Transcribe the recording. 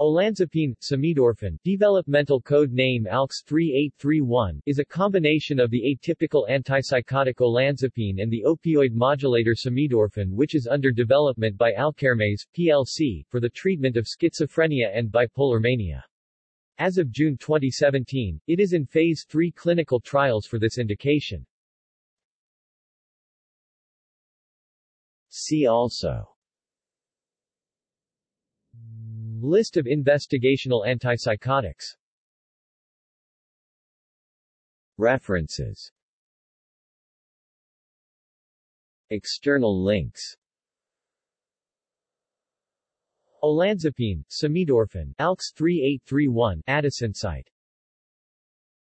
Olanzapine, samidorphan, developmental code name ALKS 3831, is a combination of the atypical antipsychotic olanzapine and the opioid modulator samidorphan which is under development by Alkermes, plc, for the treatment of schizophrenia and bipolar mania. As of June 2017, it is in Phase 3 clinical trials for this indication. See also List of investigational antipsychotics. References. External links. Olanzapine, samidorphan, ALKS 3831 AdisInsight